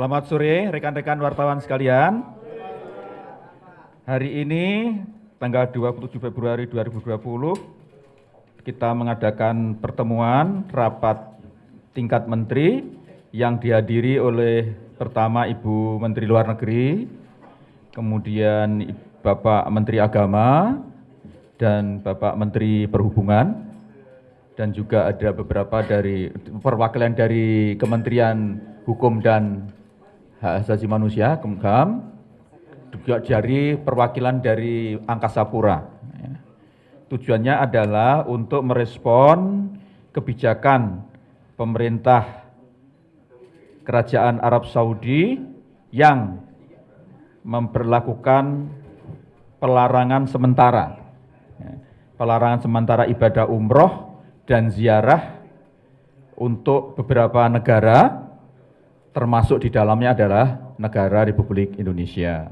Selamat sore rekan-rekan wartawan sekalian. Hari ini tanggal 27 Februari 2020 kita mengadakan pertemuan rapat tingkat menteri yang dihadiri oleh pertama Ibu Menteri Luar Negeri, kemudian Bapak Menteri Agama, dan Bapak Menteri Perhubungan, dan juga ada beberapa dari perwakilan dari Kementerian Hukum dan Hak Asasi Manusia, Kemkam, juga dari perwakilan dari Angkasa Pura. Ya. Tujuannya adalah untuk merespon kebijakan pemerintah Kerajaan Arab Saudi yang memperlakukan pelarangan sementara. Pelarangan sementara ibadah umroh dan ziarah untuk beberapa negara termasuk di dalamnya adalah negara Republik Indonesia.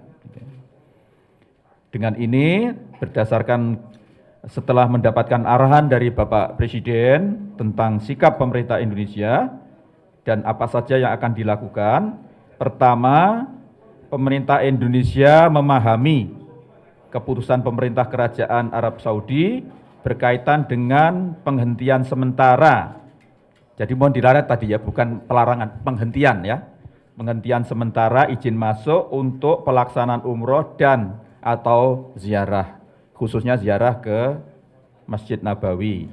Dengan ini berdasarkan setelah mendapatkan arahan dari Bapak Presiden tentang sikap pemerintah Indonesia dan apa saja yang akan dilakukan, pertama pemerintah Indonesia memahami keputusan pemerintah Kerajaan Arab Saudi berkaitan dengan penghentian sementara jadi mohon dilaret tadi ya, bukan pelarangan, penghentian ya. Penghentian sementara izin masuk untuk pelaksanaan umroh dan atau ziarah, khususnya ziarah ke Masjid Nabawi.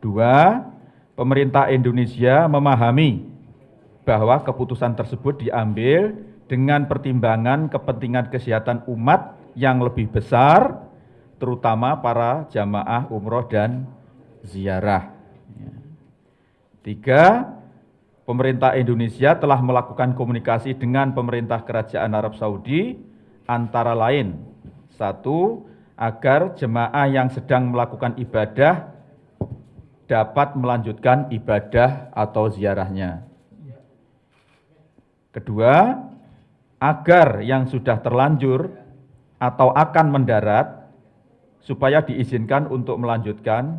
Dua, pemerintah Indonesia memahami bahwa keputusan tersebut diambil dengan pertimbangan kepentingan kesehatan umat yang lebih besar, terutama para jamaah umroh dan ziarah. Tiga, pemerintah Indonesia telah melakukan komunikasi dengan pemerintah Kerajaan Arab Saudi antara lain satu, agar jemaah yang sedang melakukan ibadah dapat melanjutkan ibadah atau ziarahnya. Kedua, agar yang sudah terlanjur atau akan mendarat supaya diizinkan untuk melanjutkan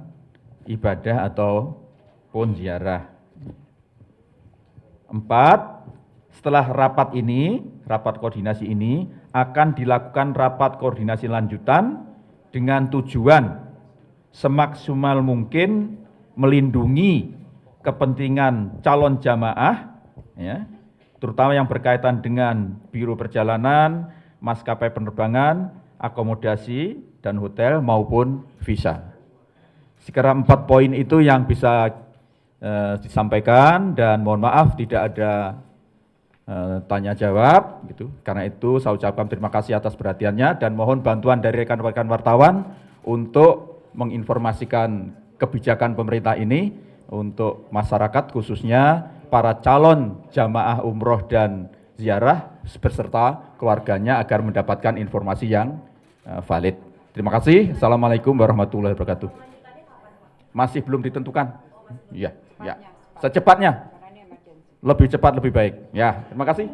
ibadah atau pun ziarah. Empat, setelah rapat ini, rapat koordinasi ini akan dilakukan rapat koordinasi lanjutan dengan tujuan semaksimal mungkin melindungi kepentingan calon jamaah, ya, terutama yang berkaitan dengan biro perjalanan, maskapai penerbangan, akomodasi, dan hotel maupun visa. Sekarang empat poin itu yang bisa eh, disampaikan dan mohon maaf tidak ada eh, tanya jawab gitu. Karena itu saya ucapkan terima kasih atas perhatiannya dan mohon bantuan dari rekan-rekan wartawan untuk menginformasikan kebijakan pemerintah ini untuk masyarakat khususnya para calon jamaah umroh dan ziarah beserta keluarganya agar mendapatkan informasi yang uh, valid. Terima kasih. Assalamualaikum warahmatullahi wabarakatuh. Masih belum ditentukan. Iya. Ya, secepatnya. Lebih cepat lebih baik. Ya, terima kasih.